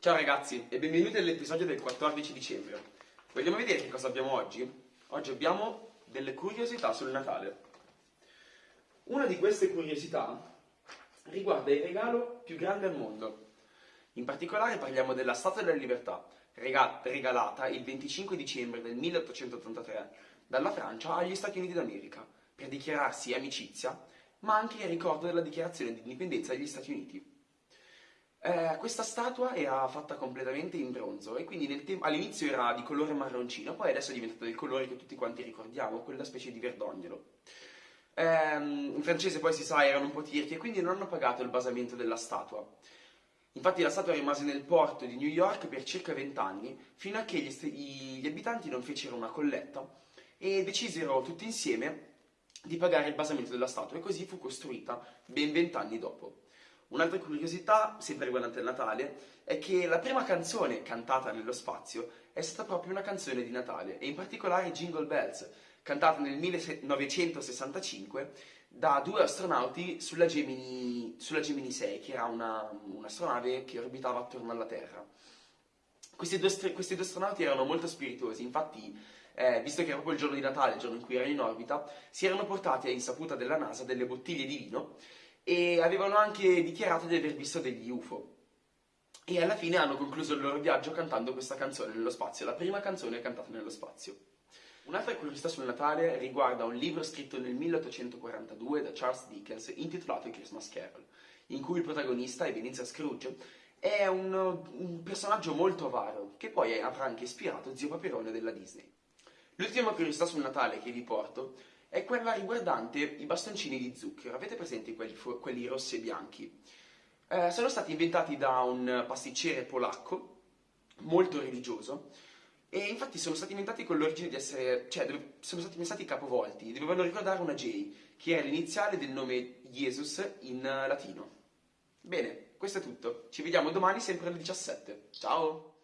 Ciao ragazzi e benvenuti all'episodio del 14 dicembre. Vogliamo vedere che cosa abbiamo oggi? Oggi abbiamo delle curiosità sul Natale. Una di queste curiosità riguarda il regalo più grande al mondo. In particolare parliamo della Statua della Libertà, regalata il 25 dicembre del 1883 dalla Francia agli Stati Uniti d'America per dichiararsi amicizia, ma anche in ricordo della dichiarazione di indipendenza degli Stati Uniti. Eh, questa statua era fatta completamente in bronzo e quindi all'inizio era di colore marroncino, poi adesso è diventata del colore che tutti quanti ricordiamo, quella specie di verdognolo. Eh, in francese poi si sa erano un po' tirchi e quindi non hanno pagato il basamento della statua. Infatti la statua rimase nel porto di New York per circa 20 anni, fino a che gli, gli abitanti non fecero una colletta e decisero tutti insieme di pagare il basamento della statua e così fu costruita ben 20 anni dopo. Un'altra curiosità, sempre riguardante il Natale, è che la prima canzone cantata nello spazio è stata proprio una canzone di Natale, e in particolare Jingle Bells, cantata nel 1965 da due astronauti sulla Gemini, sulla Gemini 6, che era un'astronave che orbitava attorno alla Terra. Questi due, questi due astronauti erano molto spiritosi, infatti eh, visto che era proprio il giorno di Natale, il giorno in cui erano in orbita, si erano portati a insaputa della NASA delle bottiglie di vino e avevano anche dichiarato di aver visto degli UFO. E alla fine hanno concluso il loro viaggio cantando questa canzone nello spazio, la prima canzone cantata nello spazio. Un'altra curiosità sul Natale riguarda un libro scritto nel 1842 da Charles Dickens intitolato Christmas Carol, in cui il protagonista, Ebenezer Scrooge, è un, un personaggio molto avaro, che poi avrà anche ispirato Zio Paperone della Disney. L'ultima curiosità sul Natale che vi porto è quella riguardante i bastoncini di zucchero. Avete presente quelli, quelli rossi e bianchi? Eh, sono stati inventati da un pasticcere polacco, molto religioso, e infatti sono stati inventati con l'origine di essere, cioè sono stati pensati capovolti, dovevano ricordare una J, che è l'iniziale del nome Jesus in latino. Bene, questo è tutto. Ci vediamo domani sempre alle 17. Ciao!